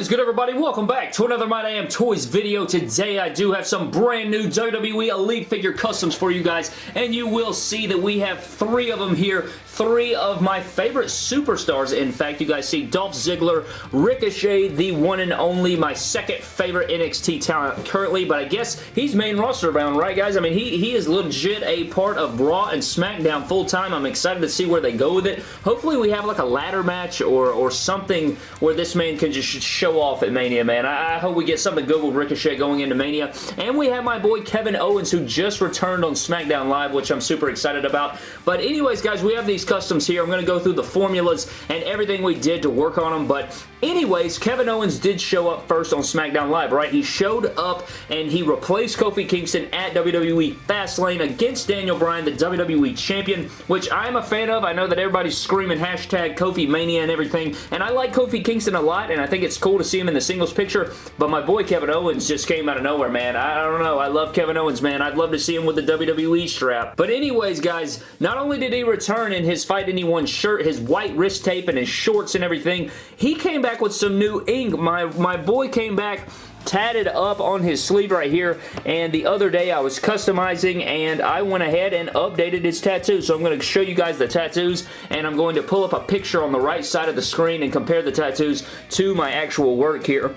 is good everybody? Welcome back to another My Damn Toys video. Today I do have some brand new WWE Elite figure customs for you guys and you will see that we have three of them here. Three of my favorite superstars. In fact, you guys see Dolph Ziggler, Ricochet, the one and only, my second favorite NXT talent currently, but I guess he's main roster bound, right guys? I mean, he, he is legit a part of Raw and SmackDown full time. I'm excited to see where they go with it. Hopefully we have like a ladder match or, or something where this man can just show off at Mania, man. I, I hope we get something good with Ricochet going into Mania. And we have my boy Kevin Owens who just returned on SmackDown Live, which I'm super excited about. But anyways, guys, we have these customs here. I'm going to go through the formulas and everything we did to work on them. But anyways, Kevin Owens did show up first on SmackDown Live, right? He showed up and he replaced Kofi Kingston at WWE Fastlane against Daniel Bryan, the WWE Champion, which I'm a fan of. I know that everybody's screaming hashtag Kofi Mania and everything, and I like Kofi Kingston a lot, and I think it's cool to see him in the singles picture, but my boy Kevin Owens just came out of nowhere, man. I don't know. I love Kevin Owens, man. I'd love to see him with the WWE strap. But anyways, guys, not only did he return in his Fight Anyone shirt, his white wrist tape, and his shorts and everything, he came back with some new ink. My, my boy came back tatted up on his sleeve right here and the other day I was customizing and I went ahead and updated his tattoo so I'm going to show you guys the tattoos and I'm going to pull up a picture on the right side of the screen and compare the tattoos to my actual work here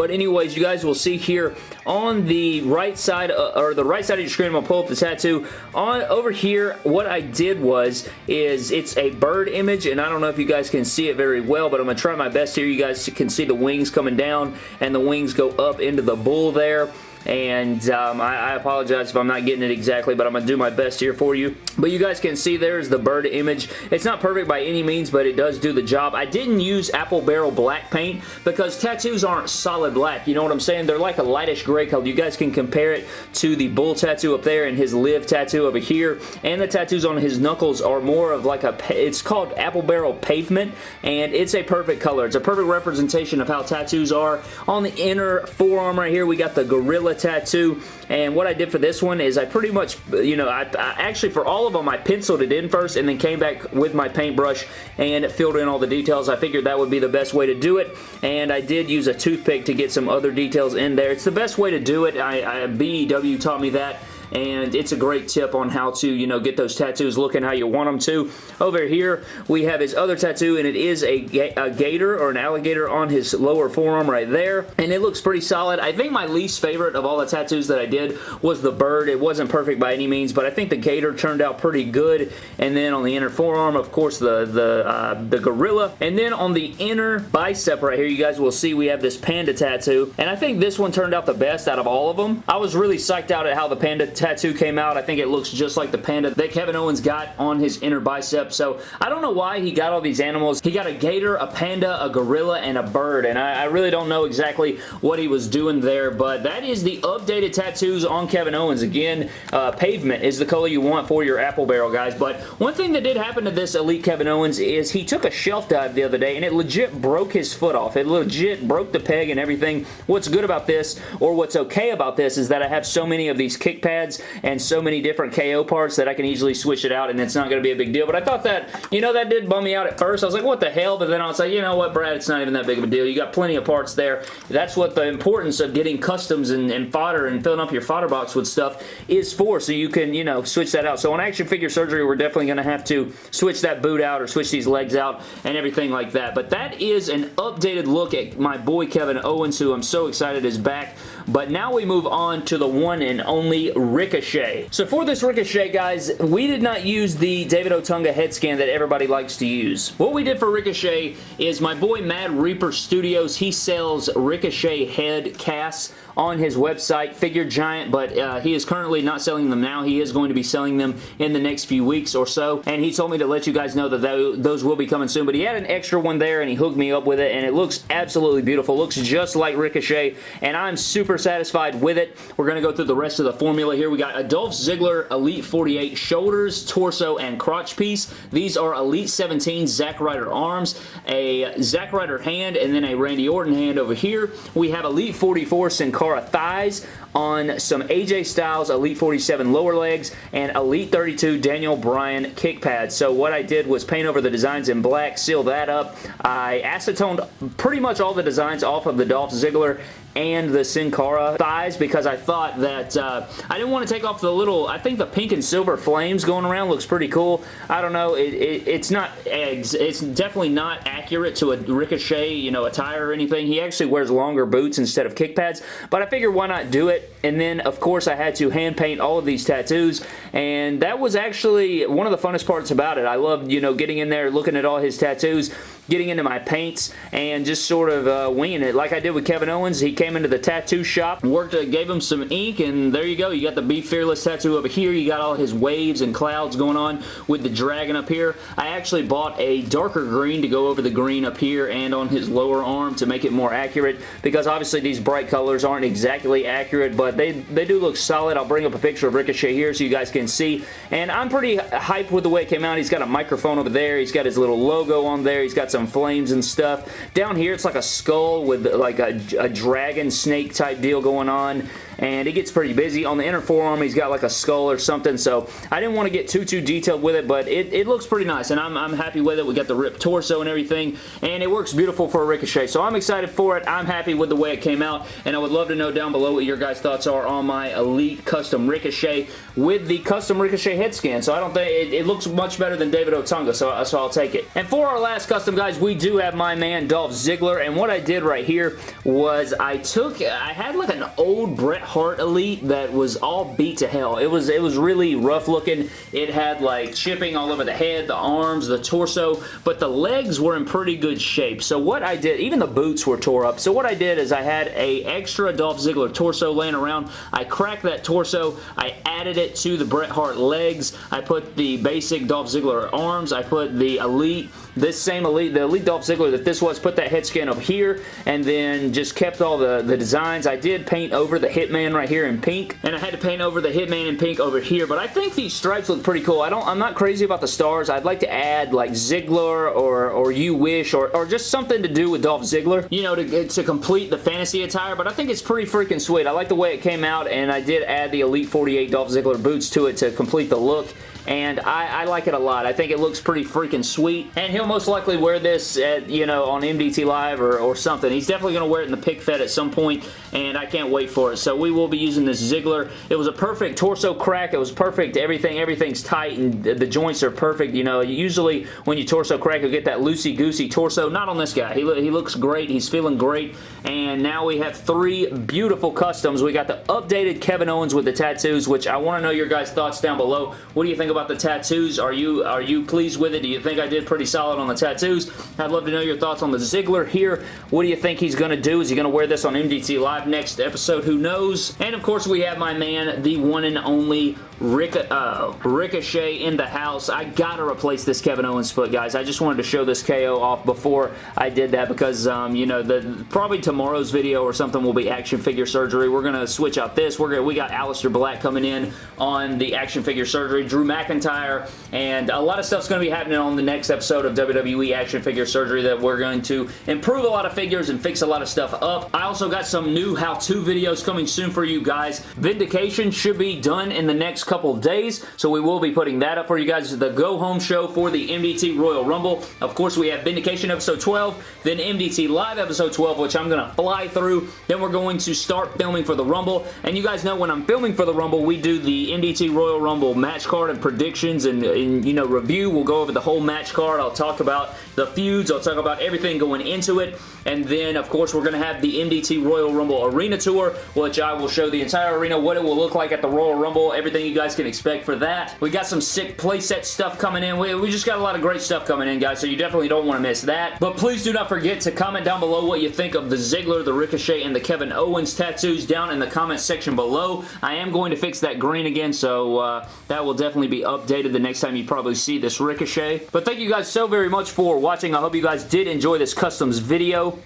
but anyways, you guys will see here on the right side, uh, or the right side of your screen, I'm going to pull up the tattoo. On Over here, what I did was, is it's a bird image, and I don't know if you guys can see it very well, but I'm going to try my best here. You guys can see the wings coming down, and the wings go up into the bull there and um, I, I, apologize if I'm not getting it exactly, but I'm going to do my best here for you. But you guys can see there's the bird image. It's not perfect by any means, but it does do the job. I didn't use Apple Barrel Black paint because tattoos aren't solid black. You know what I'm saying? They're like a lightish gray color. You guys can compare it to the bull tattoo up there and his live tattoo over here. And the tattoos on his knuckles are more of like a, it's called Apple Barrel Pavement, and it's a perfect color. It's a perfect representation of how tattoos are. On the inner forearm right here, we got the Gorilla tattoo. And what I did for this one is I pretty much, you know, I, I, actually for all of them I penciled it in first and then came back with my paintbrush and filled in all the details. I figured that would be the best way to do it. And I did use a toothpick to get some other details in there. It's the best way to do it. I, I BEW taught me that and it's a great tip on how to, you know, get those tattoos looking how you want them to. Over here, we have his other tattoo, and it is a, a gator or an alligator on his lower forearm right there, and it looks pretty solid. I think my least favorite of all the tattoos that I did was the bird. It wasn't perfect by any means, but I think the gator turned out pretty good, and then on the inner forearm, of course, the, the, uh, the gorilla, and then on the inner bicep right here, you guys will see we have this panda tattoo, and I think this one turned out the best out of all of them. I was really psyched out at how the panda tattoo came out. I think it looks just like the panda that Kevin Owens got on his inner bicep. So I don't know why he got all these animals. He got a gator, a panda, a gorilla, and a bird. And I, I really don't know exactly what he was doing there. But that is the updated tattoos on Kevin Owens. Again, uh, pavement is the color you want for your apple barrel, guys. But one thing that did happen to this Elite Kevin Owens is he took a shelf dive the other day and it legit broke his foot off. It legit broke the peg and everything. What's good about this, or what's okay about this, is that I have so many of these kick pads and so many different KO parts that I can easily switch it out and it's not going to be a big deal. But I thought that, you know, that did bum me out at first. I was like, what the hell? But then I was like, you know what, Brad, it's not even that big of a deal. You got plenty of parts there. That's what the importance of getting customs and, and fodder and filling up your fodder box with stuff is for. So you can, you know, switch that out. So on action figure surgery, we're definitely going to have to switch that boot out or switch these legs out and everything like that. But that is an updated look at my boy Kevin Owens, who I'm so excited is back. But now we move on to the one and only Ricochet. So for this Ricochet, guys, we did not use the David Otunga head scan that everybody likes to use. What we did for Ricochet is my boy Mad Reaper Studios, he sells Ricochet head casts on his website, Figure Giant, but uh, he is currently not selling them now. He is going to be selling them in the next few weeks or so, and he told me to let you guys know that those will be coming soon, but he had an extra one there, and he hooked me up with it, and it looks absolutely beautiful. Looks just like Ricochet, and I'm super satisfied with it. We're going to go through the rest of the formula here. We got a Dolph Ziggler Elite 48 shoulders, torso, and crotch piece. These are Elite 17 Zack Ryder arms, a Zack Ryder hand, and then a Randy Orton hand over here. We have Elite 44 Sin Cara thighs on some AJ Styles Elite 47 lower legs and Elite 32 Daniel Bryan kick pads. So what I did was paint over the designs in black, seal that up. I acetoned pretty much all the designs off of the Dolph Ziggler and the Sin Cara thighs because I thought that uh, I didn't want to take off the little, I think the pink and silver flames going around looks pretty cool. I don't know, it, it, it's not, eggs. it's definitely not accurate to a Ricochet, you know, attire or anything. He actually wears longer boots instead of kick pads, but I figured why not do it? And then, of course, I had to hand paint all of these tattoos, and that was actually one of the funnest parts about it. I loved, you know, getting in there, looking at all his tattoos, getting into my paints and just sort of uh, winging it like I did with Kevin Owens. He came into the tattoo shop, worked, uh, gave him some ink, and there you go. You got the Be Fearless tattoo over here. You got all his waves and clouds going on with the dragon up here. I actually bought a darker green to go over the green up here and on his lower arm to make it more accurate because obviously these bright colors aren't exactly accurate, but they, they do look solid. I'll bring up a picture of Ricochet here so you guys can see. And I'm pretty hyped with the way it came out. He's got a microphone over there. He's got his little logo on there. He's got some some flames and stuff. Down here, it's like a skull with like a, a dragon snake type deal going on and it gets pretty busy. On the inner forearm, he's got like a skull or something, so I didn't want to get too, too detailed with it, but it, it looks pretty nice, and I'm, I'm happy with it. We got the ripped torso and everything, and it works beautiful for a Ricochet, so I'm excited for it. I'm happy with the way it came out, and I would love to know down below what your guys' thoughts are on my Elite Custom Ricochet with the Custom Ricochet head scan, so I don't think it, it looks much better than David Otunga, so, so I'll take it. And for our last custom, guys, we do have my man Dolph Ziggler, and what I did right here was I took, I had like an old Bret Hart Elite that was all beat to hell. It was it was really rough looking. It had like chipping all over the head, the arms, the torso, but the legs were in pretty good shape. So what I did, even the boots were tore up. So what I did is I had a extra Dolph Ziggler torso laying around. I cracked that torso. I added it to the Bret Hart legs. I put the basic Dolph Ziggler arms. I put the Elite this same Elite, the Elite Dolph Ziggler that this was, put that head scan up here and then just kept all the, the designs. I did paint over the Hitman right here in pink and I had to paint over the Hitman in pink over here, but I think these stripes look pretty cool. I don't, I'm not crazy about the stars. I'd like to add like Ziggler or, or You Wish or, or just something to do with Dolph Ziggler, you know, to, get to complete the fantasy attire, but I think it's pretty freaking sweet. I like the way it came out and I did add the Elite 48 Dolph Ziggler boots to it to complete the look and I, I, like it a lot. I think it looks pretty freaking sweet, and he'll most likely wear this at, you know, on MDT Live or, or something. He's definitely going to wear it in the pick fed at some point, and I can't wait for it. So we will be using this Ziggler. It was a perfect torso crack. It was perfect. Everything, everything's tight, and the joints are perfect. You know, usually when you torso crack, you'll get that loosey-goosey torso. Not on this guy. He, he looks great. He's feeling great, and now we have three beautiful customs. We got the updated Kevin Owens with the tattoos, which I want to know your guys' thoughts down below. What do you think think about the tattoos? Are you are you pleased with it? Do you think I did pretty solid on the tattoos? I'd love to know your thoughts on the Ziggler here. What do you think he's going to do? Is he going to wear this on MDT Live next episode? Who knows? And of course, we have my man, the one and only Rick, uh, Ricochet in the house. I gotta replace this Kevin Owens foot, guys. I just wanted to show this KO off before I did that because, um, you know, the probably tomorrow's video or something will be action figure surgery. We're gonna switch out this. We're gonna we got Aleister Black coming in on the action figure surgery. Drew McIntyre, and a lot of stuff's to be happening on the next episode of WWE Action Figure Surgery that we're going to improve a lot of figures and fix a lot of stuff up. I also got some new how-to videos coming soon for you guys. Vindication should be done in the next couple of days, so we will be putting that up for you guys. The go-home show for the MDT Royal Rumble. Of course, we have Vindication episode 12, then MDT Live episode 12, which I'm going to fly through. Then we're going to start filming for the Rumble, and you guys know when I'm filming for the Rumble, we do the MDT Royal Rumble match card and predictions and, and, you know, review. We'll go over the whole match card. I'll talk about the feuds. I'll talk about everything going into it. And then, of course, we're going to have the MDT Royal Rumble Arena Tour, which I will show the entire arena, what it will look like at the Royal Rumble, everything you guys can expect for that. We got some sick playset stuff coming in. We, we just got a lot of great stuff coming in, guys, so you definitely don't want to miss that. But please do not forget to comment down below what you think of the Ziggler, the Ricochet, and the Kevin Owens tattoos down in the comment section below. I am going to fix that green again, so uh, that will definitely be updated the next time you probably see this Ricochet. But thank you guys so very much for watching. I hope you guys did enjoy this customs video.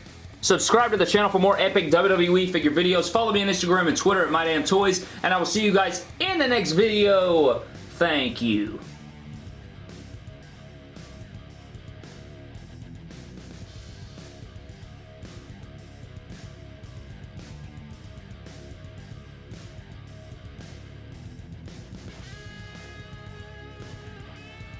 Subscribe to the channel for more epic WWE figure videos. Follow me on Instagram and Twitter at MyDamnToys, and I will see you guys in the next video. Thank you.